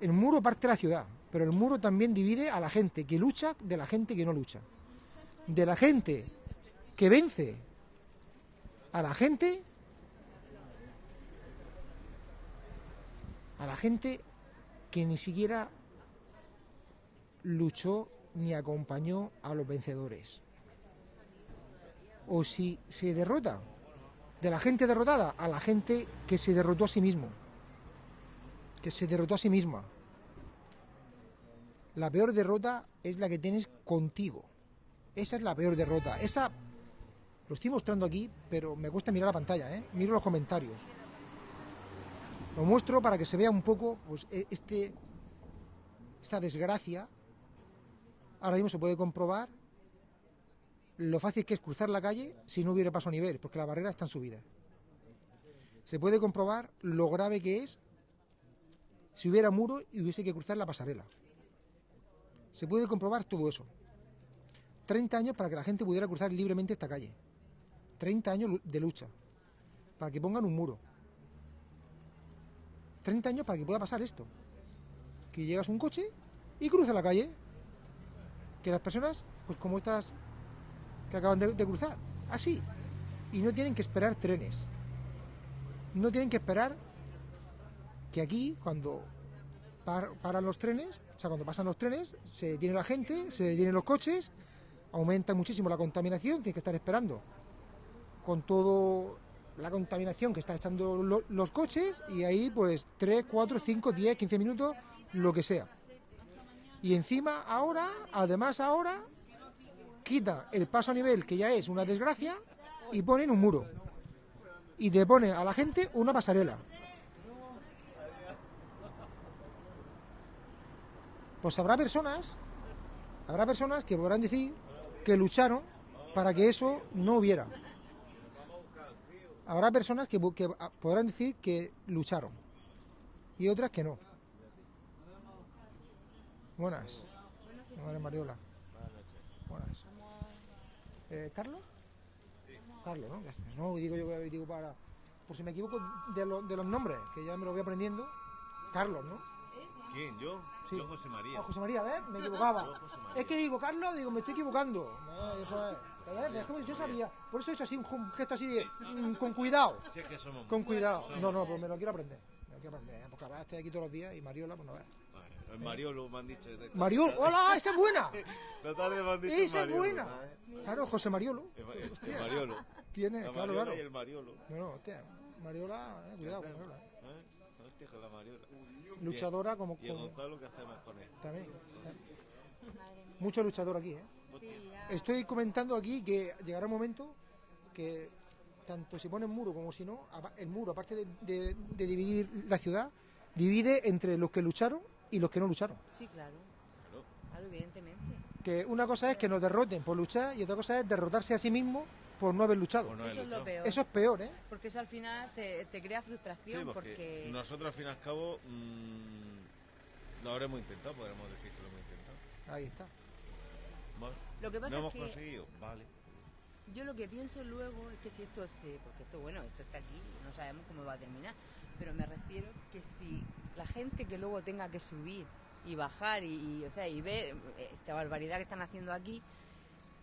El muro parte de la ciudad, pero el muro también divide a la gente que lucha de la gente que no lucha. De la gente que vence a la gente a la gente que ni siquiera luchó ni acompañó a los vencedores. O si se derrota de la gente derrotada a la gente que se derrotó a sí mismo, que se derrotó a sí misma. La peor derrota es la que tienes contigo. Esa es la peor derrota. Esa lo estoy mostrando aquí, pero me cuesta mirar la pantalla, ¿eh? Miro los comentarios. Lo muestro para que se vea un poco pues, e- este, esta desgracia. Ahora mismo se puede comprobar lo fácil que es cruzar la calle si no hubiera paso a nivel, porque la barrera está en subida. Se puede comprobar lo grave que es si hubiera muro y hubiese que cruzar la pasarela. Se puede comprobar todo eso. 30 años para que la gente pudiera cruzar libremente esta calle. 30 años de lucha. Para que pongan un muro. 30 años para que pueda pasar esto. Que llegas un coche y cruza la calle. Que las personas, pues como estas que acaban de cruzar, así. Y no tienen que esperar trenes. No tienen que esperar que aquí, cuando par- paran los trenes, o sea, cuando pasan los trenes, se detiene la gente, se detienen los coches, aumenta muchísimo la contaminación, tienes que estar esperando con todo la contaminación que está echando lo- los coches y ahí pues 3, 4, 5, 10, 15 minutos, lo que sea. Y encima ahora, además ahora, quita el paso a nivel, que ya es una desgracia, y ponen un muro. Y te pone a la gente una pasarela. Pues habrá personas, habrá personas que podrán decir que lucharon para que eso no hubiera. Habrá personas que, ah, podrán decir que lucharon y otras que no. Buenas. Buenas, Mariola. Buenas. Eh, ¿Carlos? Carlos, ¿no? No, digo yo digo para. Por si me equivoco de, de los nombres, que ya me lo voy aprendiendo. Carlos, ¿no? ¿Quién? ¿Yo? Sí. Yo, José María. Ah, José María, ¿ves? Me equivocaba. Yo, José María. Es que digo, Carlos, digo, me estoy equivocando. Eh, eso es. ¿Ves? Es yo sabía. Por eso he hecho así un gesto así de. mm, con cuidado. Si es que somos Con cuidado. somos- No, no, pues me lo quiero aprender. Me lo quiero aprender. ¿eh? Porque además estoy aquí todos los días y Mariola, pues no ves. El Mariolo me han dicho. de- Mariolo, ¡hola! ¡Esa es buena! Tarde me han dicho ¡Esa es Mariolo, buena! ¿sabes? Claro, José Mariolo. El, el Mariolo. Tiene, La claro, Mariola claro. y el Mariolo. No, no, hostia. Mariola, eh, cuidado con Mariola. eh. Hostia, con la Mariola. Luchadora como- Y el como- Gonzalo, ¿qué hacemos con él? También. Mucho luchador aquí, ¿eh? Estoy comentando aquí que llegará un momento que tanto si pone muro como si no, el muro, aparte de, de- de dividir la ciudad, divide entre los que lucharon y los que no lucharon. Sí, claro. Claro, evidentemente. Que una cosa es que nos derroten por luchar y otra cosa es derrotarse a sí mismo por no haber luchado. eso es lo peor. Eso es peor, ¿eh? Porque eso al final te, te crea Sí, frustración porque, porque... nosotros al fin y al cabo mm, lo habremos intentado, podremos decir que lo hemos intentado. Ahí está. Vale. Lo que pasa ¿No es hemos que- conseguido? Vale. Yo lo que pienso luego es que si esto se... Porque esto, bueno, esto está aquí y no sabemos cómo va a terminar. Pero me refiero que si la gente que luego tenga que subir y bajar y, y, o sea, y ver esta barbaridad que están haciendo aquí,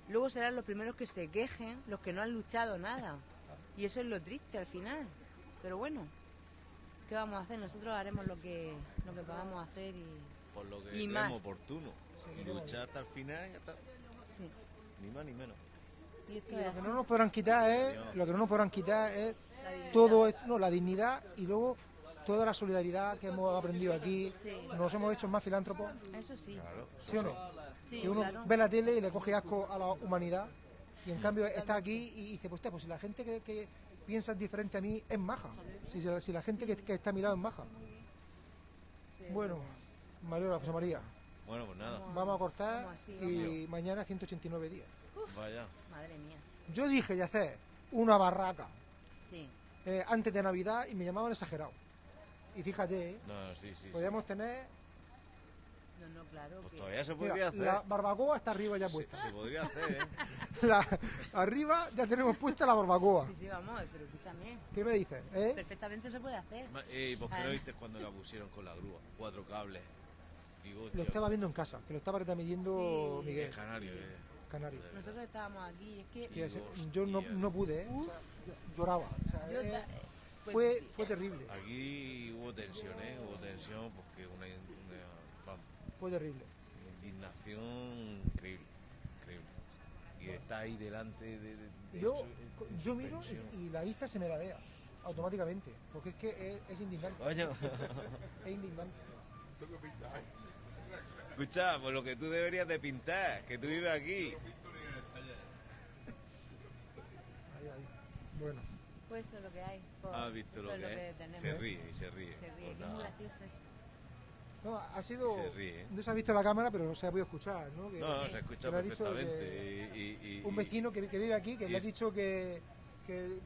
luego serán los primeros que se quejen, los que no han luchado nada. Y eso es lo triste al final. Pero bueno, ¿qué vamos a hacer? Nosotros haremos lo que, lo que podamos hacer y... Por lo que Y más. oportuno. Sí, Luchar hasta el final y hasta... Sí. Ni más ni menos. Y esto Y es lo que no nos podrán quitar es, lo que no nos podrán quitar es La dignidad. todo esto, no, la dignidad y luego toda la solidaridad que hemos aprendido aquí. Sí. Nos hemos hecho más filántropos. Eso sí. ¿Sí o no? Sí, que uno claro. ve la tele y le coge asco a la humanidad y en cambio está aquí y dice, pues, pues si la gente que, que piensa diferente a mí es maja, si, si la gente que, que está a mi lado es maja. Bueno, Mariola, José María, Bueno, pues nada. vamos a cortar así, y mañana 189 días. Vaya. Madre mía. Yo dije de hacer una barraca Sí. eh, antes de Navidad y me llamaban exagerado. Y fíjate, ¿eh? No, sí, sí. podríamos tener No, no, claro. Pues que- todavía se Mira, podría hacer. la barbacoa está arriba ya puesta. Se podría hacer, ¿eh? La- arriba ya tenemos puesta la barbacoa. Sí, sí, vamos, pero escúchame. ¿Qué me dices? ¿Eh? Perfectamente se puede hacer. Eh, ¿Y por qué no Además- viste cuando la pusieron con la grúa? Cuatro cables. Digo, Lo estaba viendo en casa, que lo estaba midiendo Sí. Miguel. canario, eh. Canario. Nosotros estábamos aquí, es que... Yo no, no pude, ¿eh? O sea, yo- lloraba. O sea, Yo eh, pues- fue, fue terrible. Aquí hubo tensión, ¿eh? Hubo tensión porque una, Fue terrible. indignación increíble, increíble. Y está ahí delante de... de- de Yo, yo miro y, y la vista se me ladea automáticamente. Porque es que es, es indignante. Coño. Es indignante. Escucha, pues lo que tú deberías de pintar, que tú vives aquí. Ahí, ahí. Bueno. Pues eso es lo que hay. Has visto eso lo es que tenemos. Se ríe y se ríe. Se ríe, Pues que es muy gracioso. No, ha sido. Se ríe. No se ha visto la cámara, pero se ha podido escuchar, ¿no? Que- No, se ha dicho perfectamente. que- y- y- y- un vecino que, que vive aquí que le ha dicho que, que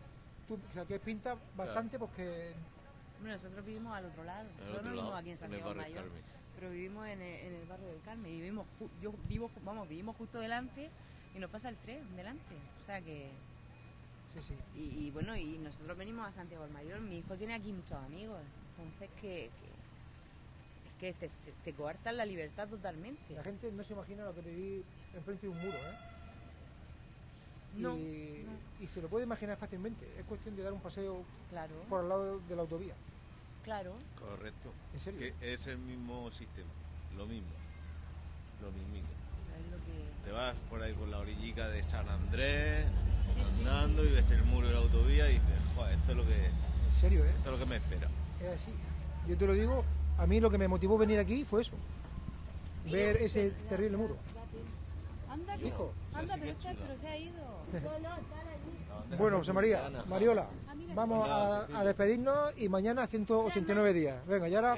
tú, o sea, que pinta bastante porque Bueno, nosotros vivimos al otro lado. Nosotros otro no vivimos lado, aquí en Santiago Mayor, pero vivimos en el, en el barrio del Carmen. Y vivimos, ju- yo vivo, vamos, vivimos justo delante y nos pasa el tren delante. O sea que... Sí, sí. Y, y bueno, y nosotros venimos a Santiago del Mayor. Mi hijo tiene aquí muchos amigos. Entonces que... que te, te- te coartan la libertad totalmente. la gente no se imagina lo que vivir enfrente de un muro, ¿eh? No, y, y se lo puede imaginar fácilmente. Es cuestión de dar un paseo Claro. por al lado de la autovía. Claro. Correcto. ¿En serio? Que es el mismo sistema. Lo mismo. Lo mismito. Es lo que... Te vas por ahí por la orillica de San Andrés, Sí, sí. andando y ves el muro de la autovía y dices, joder, esto es lo que, En serio, ¿eh? esto es lo que me espera. Es así. Yo te lo digo, a mí lo que me motivó venir aquí fue eso. Ver ese terrible muro. Anda, que- Hijo. Anda, pero, está- pero se ha ido. Bueno, José María, Mariola, vamos a, a despedirnos y mañana 189 días. Venga, y ahora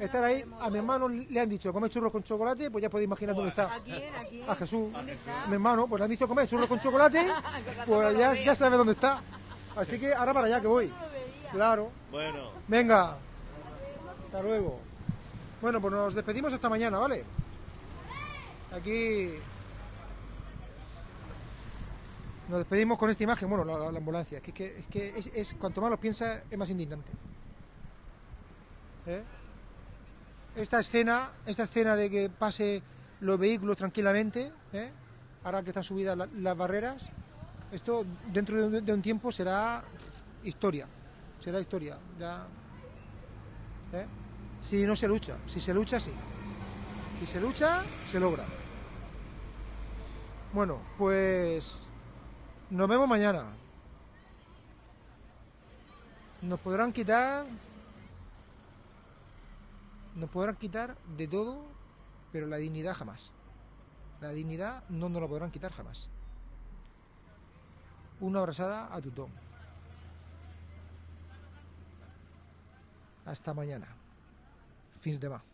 estar ahí. A mi hermano le han dicho comer churros con chocolate, pues ya podéis imaginar dónde está. ¿A quién? ¿A quién? A Jesús. Mi hermano, pues le han dicho comer churros con chocolate, pues ya, ya sabe dónde está. Así que ahora para allá que voy. Claro. Bueno, Venga. Hasta luego. Bueno, pues nos despedimos hasta mañana, ¿vale? Aquí nos despedimos con esta imagen, bueno, la, la- la ambulancia. Es que, es, cuanto más lo piensas, es más indignante. ¿Eh? Esta escena, esta escena de que pase los vehículos tranquilamente, ¿eh? ahora que están subidas la- las barreras, esto dentro de un, de un tiempo será historia. Será historia. Ya, ¿eh? Si no se lucha, si se lucha, sí. Si se lucha, se logra. Bueno, pues nos vemos mañana. Nos podrán quitar. Nos podrán quitar de todo, pero la dignidad jamás. La dignidad no nos la podrán quitar jamás. Una abrazada a Tutón. Hasta mañana. fins de semana.